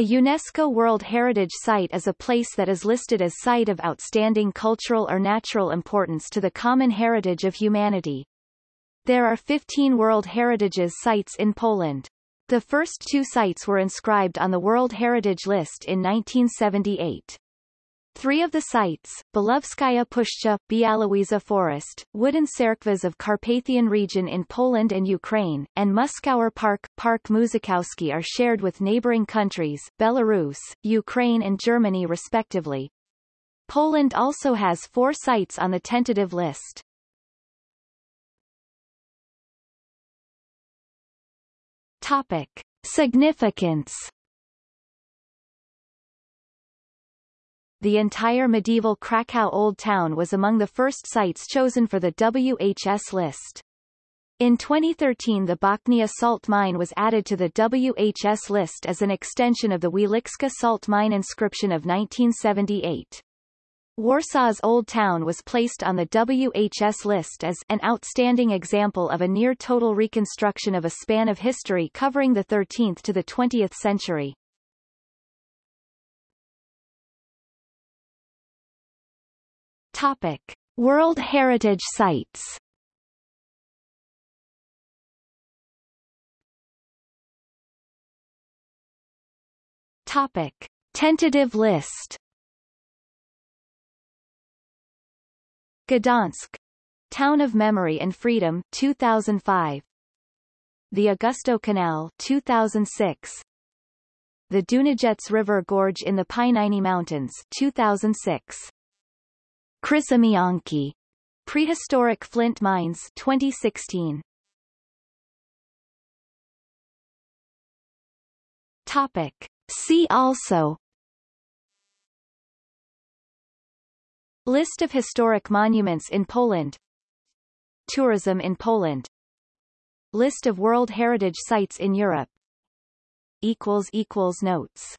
A UNESCO World Heritage Site is a place that is listed as Site of Outstanding Cultural or Natural Importance to the Common Heritage of Humanity. There are 15 World Heritages sites in Poland. The first two sites were inscribed on the World Heritage List in 1978. Three of the sites, Belovezhskaya Pushcha, Białowieża Forest, Wooden Tserkvas of Carpathian region in Poland and Ukraine, and Muskauer Park, Park Mużakowski are shared with neighboring countries, Belarus, Ukraine and Germany respectively. Poland also has four sites on the tentative list. Topic. Significance The entire medieval Krakow Old Town was among the first sites chosen for the WHS list. In 2013 the Bochnia salt mine was added to the WHS list as an extension of the Wieliczka salt mine inscription of 1978. Warsaw's Old Town was placed on the WHS list as an outstanding example of a near-total reconstruction of a span of history covering the 13th to the 20th century. Topic: World Heritage Sites. Topic: Tentative list. Gdansk, Town of Memory and Freedom 2005. The Augustów Canal 2006. The Dunajec River Gorge in the Pieniny Mountains 2006. Krzemionki. Prehistoric Flint Mines 2016. Topic. See also List of historic monuments in Poland Tourism in Poland List of World Heritage Sites in Europe Notes